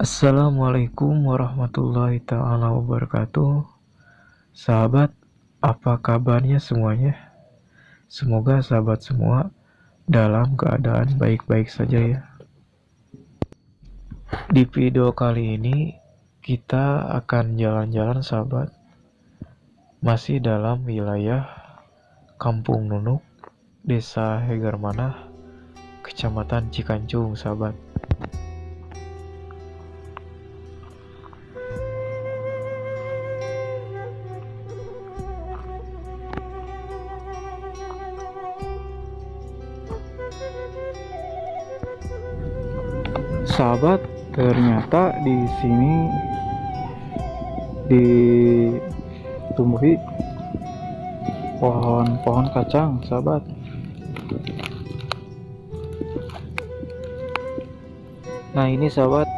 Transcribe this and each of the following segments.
Assalamualaikum warahmatullahi taala wabarakatuh. Sahabat, apa kabarnya semuanya? Semoga sahabat semua dalam keadaan baik-baik saja ya. Di video kali ini kita akan jalan-jalan sahabat. Masih dalam wilayah Kampung Nunuk, Desa Hegarmanah, Kecamatan Cikancung sahabat. Sahabat, ternyata di sini ditumbuhi pohon-pohon kacang, sahabat. Nah, ini sahabat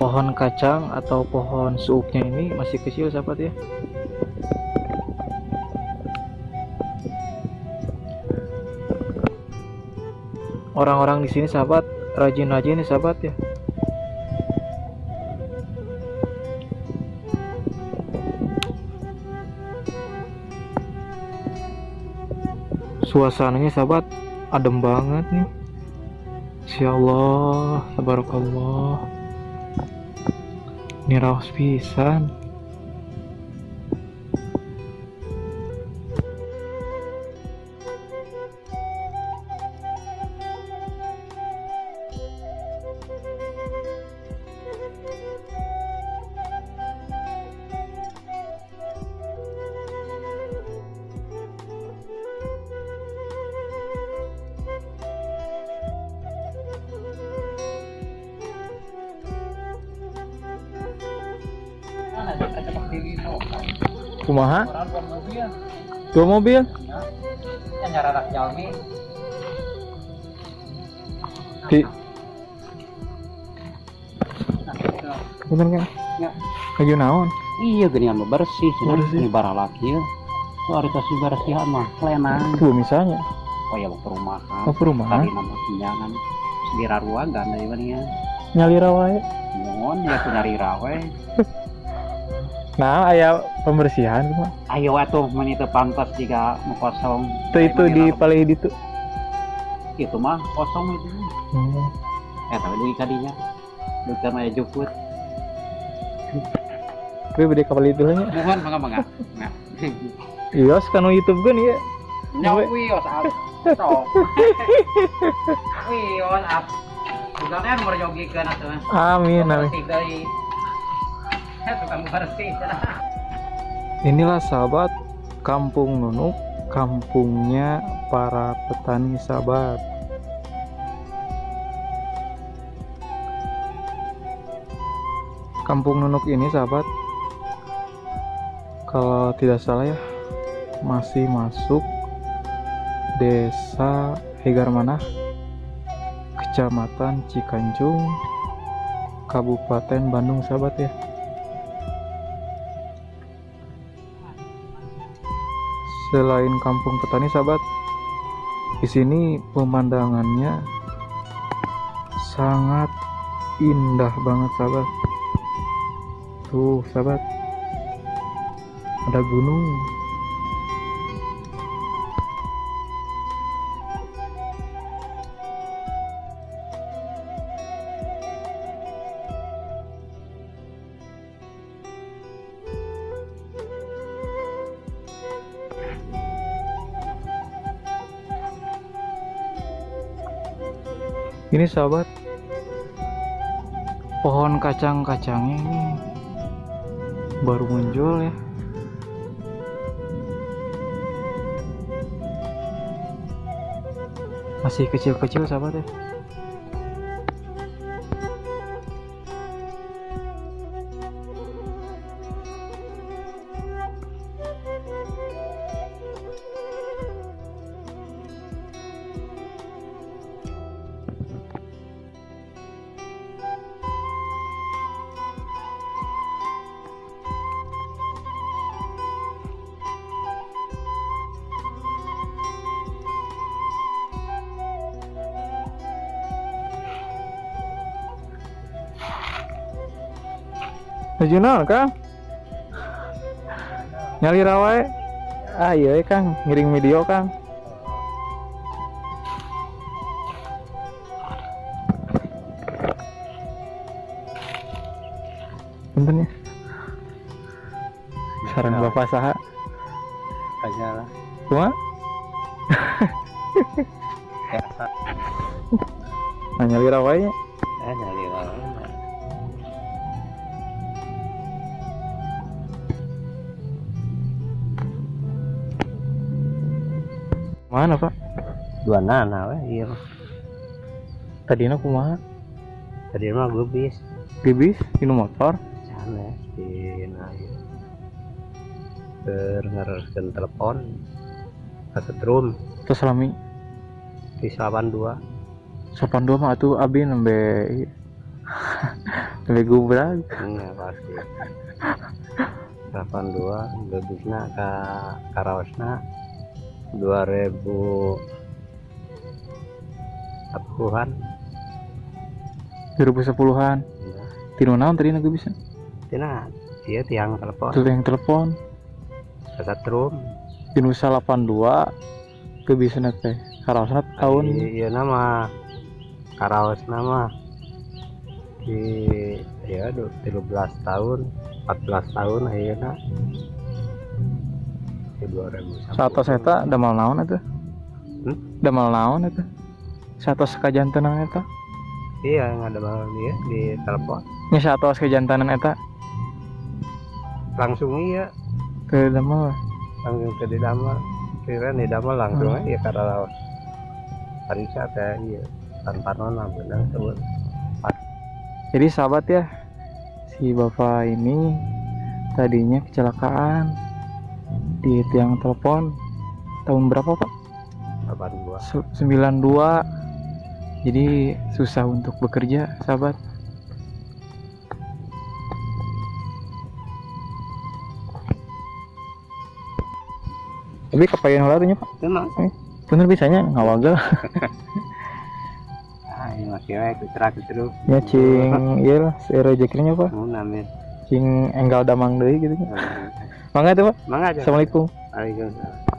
pohon kacang atau pohon suuknya ini masih kecil, sahabat ya. Orang-orang di sini sahabat rajin-rajin nih sahabat ya. Suasananya sahabat adem banget nih. Insya Allah Tabarakallah. Ini raus pisan kumaha dua mobil di bener kan Ya. lagi naon Iya gini mah bersih, Bersih. ini barang laki ya. Tuh hari tas bersihan mah, lenang. tuh misalnya Oh ya perumahan. mau perumahan Tadi nama pinjangan. Sedira ruangan dari mana ya? nyalira wae Mohon ya nyari rawe. nah aya pembersihan mah Ayo atuh meni teu pantas jika mau kosong. itu itu di paling itu itu mah kosong itu. hmm. Eh tapi duit kadinya. Duit kan aya juput. tapi beda kapal itu lah nya Mohon mangga mangga. Nah. iya sekarang YouTube kan ya Nyawa wios up. Stop. Wios up. Bukannya nomor jogi kan atuh. amin amin Inilah sahabat Kampung Nunuk, kampungnya para petani sahabat. Kampung Nunuk ini sahabat, kalau tidak salah ya, masih masuk desa Hegarmanah, kecamatan Cikanjung, Kabupaten Bandung sahabat ya. Selain kampung petani sahabat di sini pemandangannya sangat indah banget sahabat. Tuh sahabat ada gunung ini sahabat pohon kacang-kacangnya ini baru muncul ya. Masih kecil-kecil sahabat ya Nuju naon Kang? Nyali rawai. Ah iya eh, Kang, ngiring video Kang. Punten ya. Sarang Ya. Bapak saha? aja lah biasa Nah, nyali rawainya. eh nyari orang Mana, Pak? dua nana weh iya Tadina kumaha? tadi mah gue bis Bibis dinu motor. sana di iya. terngeraskan telepon ke drum Terus lami di 82 sopan dua mah atuh abi nembe nembe gubrak. Iya pasti. 82 lebihna ke Karaosna 2000 Apuhan 2010-an. ya. Tinu naon tadi gue bisa. Tina dia tiang telepon yang telepon ke drum Tinu 82 ke bisa teh. Karaosna tahun iya nama Karaos nama di ya du- 13 tahun 14 tahun ayeuna di 2010 Satos eta damal naon eta? Hmm? Damal naon eta? Satos kajantenan eta? iya yang ada malam dia di telepon Nya satos kajantenan eta langsung iya ke damal langsung ke di damel kira di damel langsung Hmm. aja karena lawan Parisa teh iya tanpa nona benar tuh Jadi sahabat ya, si bapak ini tadinya kecelakaan di tiang telepon. Tahun berapa pak? 82 Su- 92 jadi susah untuk bekerja sahabat. Tapi kepayan lah tuh pak tenang bener bisanya ngawagal ah ini masih wae kucerak terus ya cing. Iya lah si rezekinya pak. Cing enggal damang deui gitu mangga tuh pak? Mangga aja assalamualaikum. Waalaikumsalam